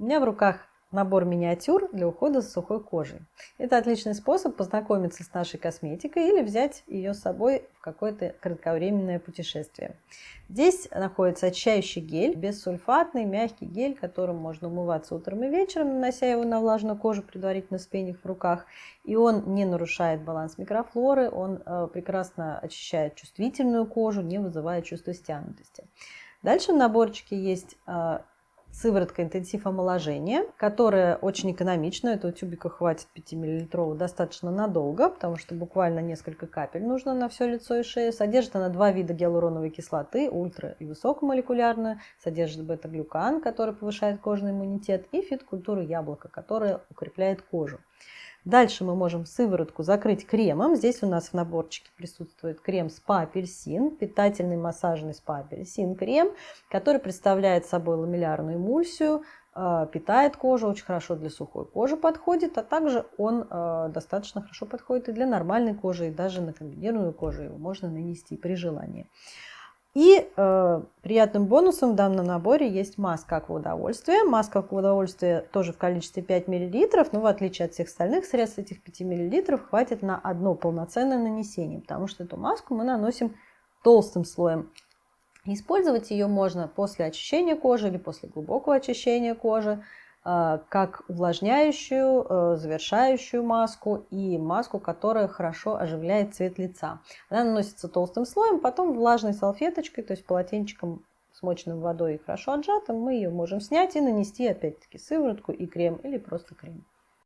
У меня в руках набор миниатюр для ухода за сухой кожей. Это отличный способ познакомиться с нашей косметикой или взять ее с собой в какое-то кратковременное путешествие. Здесь находится очищающий гель, бессульфатный, мягкий гель, которым можно умываться утром и вечером, нанося его на влажную кожу, предварительно спенив в руках. И он не нарушает баланс микрофлоры, он э, прекрасно очищает чувствительную кожу, не вызывает чувство стянутости. Дальше в наборчике есть э, сыворотка интенсив омоложения, которая очень экономична. Этого тюбика хватит 5 мл достаточно надолго, потому что буквально несколько капель нужно на все лицо и шею. Содержит она два вида гиалуроновой кислоты, ультра и высокомолекулярную. Содержит бета-глюкан, который повышает кожный иммунитет, и фит-культуру яблока, которая укрепляет кожу. Дальше мы можем сыворотку закрыть кремом. Здесь у нас в наборчике присутствует крем спа-апельсин, питательный массажный спа-апельсин крем, который представляет собой ламеллярную эмульсию, э, питает кожу, очень хорошо для сухой кожи подходит, а также он э, достаточно хорошо подходит и для нормальной кожи, и даже на комбинированную кожу его можно нанести при желании. И э, приятным бонусом в данном наборе есть маска акваудовольствия. Маска акваудовольствия тоже в количестве 5 мл, но в отличие от всех остальных средств, этих 5 мл хватит на одно полноценное нанесение, потому что эту маску мы наносим толстым слоем. Использовать ее можно после очищения кожи или после глубокого очищения кожи. Э, как увлажняющую, э, завершающую маску и маску, которая хорошо оживляет цвет лица. Она наносится толстым слоем, потом влажной салфеточкой, то есть полотенчиком смоченным водой и хорошо отжатым, мы ее можем снять и нанести опять-таки сыворотку и крем или просто крем.